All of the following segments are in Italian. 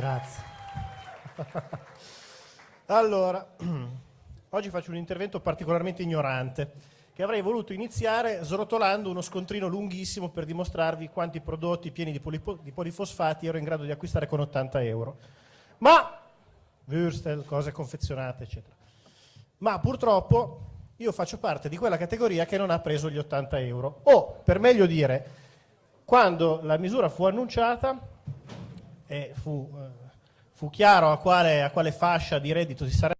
Grazie. allora, oggi faccio un intervento particolarmente ignorante, che avrei voluto iniziare srotolando uno scontrino lunghissimo per dimostrarvi quanti prodotti pieni di, di polifosfati ero in grado di acquistare con 80 euro. Ma, Würstel, cose confezionate, eccetera. Ma purtroppo io faccio parte di quella categoria che non ha preso gli 80 euro. O, per meglio dire, quando la misura fu annunciata e fu, eh, fu chiaro a quale, a quale, fascia di reddito si sarebbe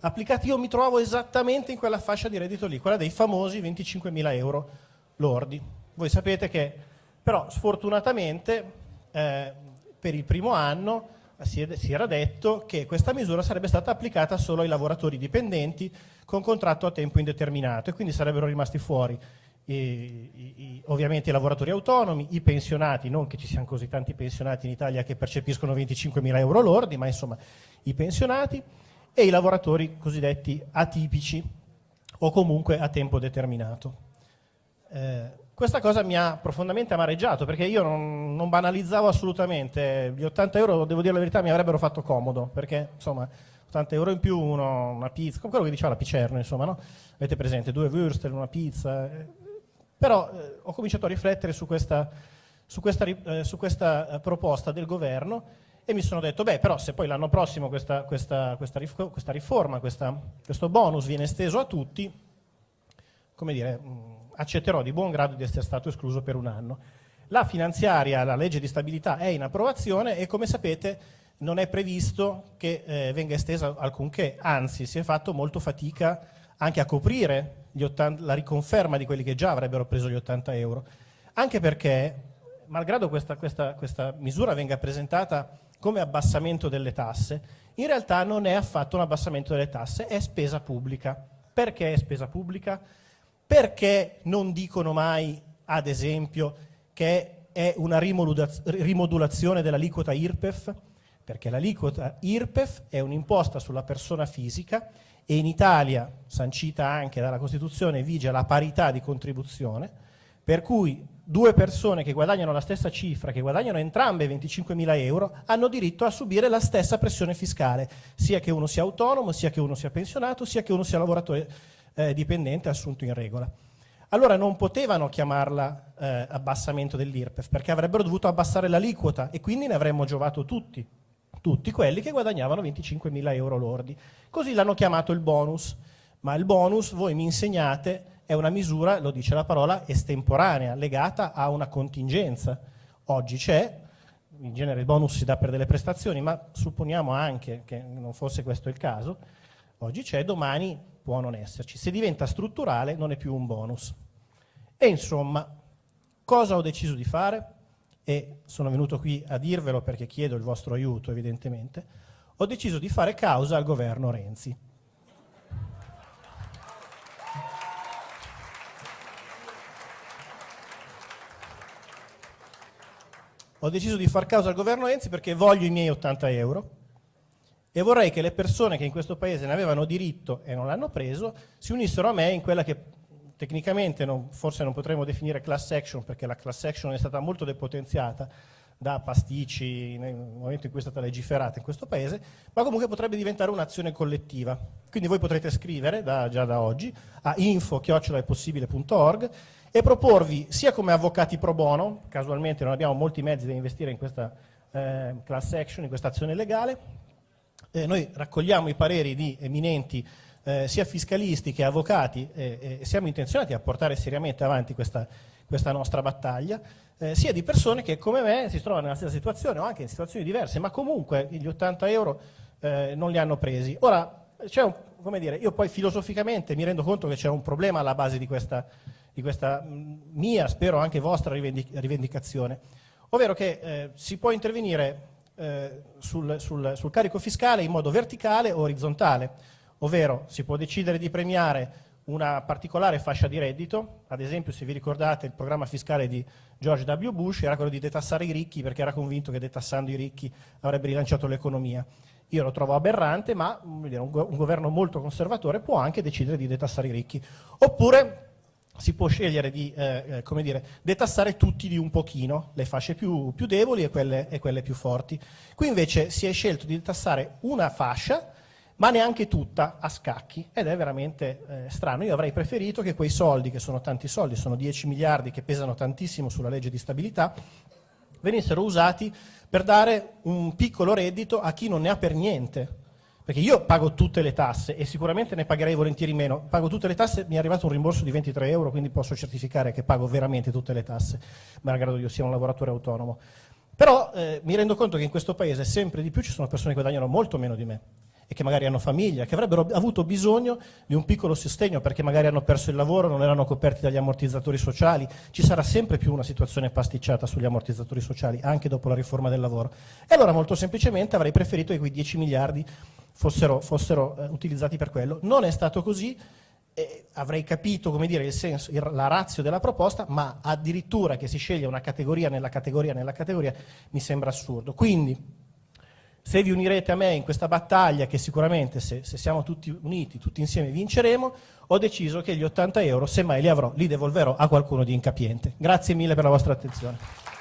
applicati, io mi trovo esattamente in quella fascia di reddito lì, quella dei famosi 25.000 euro lordi. Voi sapete che però sfortunatamente eh, per il primo anno si, si, era detto che questa misura sarebbe stata applicata solo ai lavoratori dipendenti con contratto a tempo indeterminato e quindi sarebbero rimasti fuori i, i, ovviamente i lavoratori autonomi, i pensionati, non che ci siano così tanti pensionati in Italia che percepiscono 25.000 euro lordi, ma insomma i pensionati e i lavoratori cosiddetti atipici o comunque a tempo determinato. Eh, questa cosa mi ha profondamente amareggiato perché io non, non, banalizzavo assolutamente, gli 80 euro, devo dire la verità, mi avrebbero fatto comodo perché insomma 80 euro in più, uno, una pizza, come quello che diceva la Picerno, insomma, no? Avete presente, due würstel, una pizza, però eh, ho cominciato a riflettere su questa, su questa, eh, su questa eh, proposta del governo e mi sono detto, beh, però se poi l'anno prossimo questa, questa, questa riforma, questo bonus viene esteso a tutti, come dire, mm, accetterò di buon grado di essere stato escluso per un anno. La finanziaria, la legge di stabilità è in approvazione e come sapete non è previsto che eh, venga estesa alcunché, anzi si è fatto molto fatica anche a coprire 80, la riconferma di quelli che già avrebbero preso gli 80 euro, anche perché, malgrado questa, questa, questa misura venga presentata come abbassamento delle tasse, in realtà non è affatto un abbassamento delle tasse, è spesa pubblica. Perché è spesa pubblica? Perché non dicono mai, ad esempio, che è una rimodulazione dell'aliquota IRPEF? Perché l'aliquota IRPEF è un'imposta sulla persona fisica e in Italia, sancita anche dalla Costituzione, vige la parità di contribuzione, per cui due persone che guadagnano la stessa cifra, che guadagnano entrambe 25.000 euro, hanno diritto a subire la stessa pressione fiscale, sia che uno sia autonomo, sia che uno sia pensionato, sia che uno sia lavoratore eh, dipendente assunto in regola. Allora non potevano chiamarla eh, abbassamento dell'IRPEF, perché avrebbero dovuto abbassare l'aliquota e quindi ne avremmo giovato tutti tutti quelli che guadagnavano 25.000 euro lordi. Così l'hanno chiamato il bonus, ma il bonus, voi mi insegnate, è una misura, lo dice la parola, estemporanea, legata a una contingenza. Oggi c'è, in genere il bonus si dà per delle prestazioni, ma supponiamo anche che non fosse questo il caso, oggi c'è, domani può non esserci. Se diventa strutturale non è più un bonus. E insomma, cosa ho deciso di fare? E sono venuto qui a dirvelo perché chiedo il vostro aiuto evidentemente, ho deciso di fare causa al governo Renzi. Ho deciso di far causa al governo Renzi perché voglio i miei 80 euro e vorrei che le persone che in questo paese ne avevano diritto e non l'hanno preso si unissero a me in quella che tecnicamente non, forse non potremmo definire class action perché la class action è stata molto depotenziata da pasticci nel momento in cui è stata legiferata in questo paese, ma comunque potrebbe diventare un'azione collettiva. Quindi voi potrete scrivere da, già da oggi a info-possibile.org e proporvi sia come avvocati pro bono, casualmente non abbiamo molti mezzi da investire in questa eh, class action, in questa azione legale, eh, noi raccogliamo i pareri di eminenti eh, sia fiscalisti che avvocati eh, eh, siamo intenzionati a portare seriamente avanti questa, questa nostra battaglia, eh, sia di persone che come me si trovano nella stessa situazione o anche in situazioni diverse, ma comunque gli 80 euro eh, non li hanno presi. Ora, un, come dire, io poi filosoficamente mi rendo conto che c'è un problema alla base di questa, di questa mia, spero anche vostra rivendicazione, ovvero che eh, si può intervenire sul, sul, sul, carico fiscale in modo verticale o orizzontale ovvero si può decidere di premiare una particolare fascia di reddito, ad esempio se vi ricordate il programma fiscale di George W. Bush era quello di detassare i ricchi perché era convinto che detassando i ricchi avrebbe rilanciato l'economia. Io lo trovo aberrante, ma un, governo molto conservatore può anche decidere di detassare i ricchi. Oppure si può scegliere di eh, come dire, detassare tutti di un pochino, le fasce più, più deboli e quelle, e quelle più forti. Qui invece si è scelto di detassare una fascia ma neanche tutta a scacchi ed è veramente eh, strano. Io avrei preferito che quei soldi, che sono tanti soldi, sono 10 miliardi che pesano tantissimo sulla legge di stabilità, venissero usati per dare un piccolo reddito a chi non ne ha per niente. Perché io pago tutte le tasse e sicuramente ne pagherei volentieri meno. Pago tutte le tasse, mi è arrivato un rimborso di 23 euro, quindi posso certificare che pago veramente tutte le tasse, malgrado io sia un lavoratore autonomo. Però eh, mi rendo conto che in questo paese sempre di più ci sono persone che guadagnano molto meno di me e che magari hanno famiglia, che avrebbero avuto bisogno di un piccolo sostegno perché magari hanno perso il lavoro, non erano coperti dagli ammortizzatori sociali, ci sarà sempre più una situazione pasticciata sugli ammortizzatori sociali anche dopo la riforma del lavoro. E allora molto semplicemente avrei preferito che quei 10 miliardi fossero, fossero eh, utilizzati per quello. Non è stato così, eh, avrei capito dire, il senso, il, la razio della proposta, ma addirittura che si sceglie una categoria nella categoria nella categoria mi sembra assurdo. Quindi se vi unirete a me in questa battaglia, che sicuramente se, se, siamo tutti uniti, tutti insieme vinceremo, ho deciso che gli 80 euro, se mai li avrò, li devolverò a qualcuno di incapiente. Grazie mille per la vostra attenzione.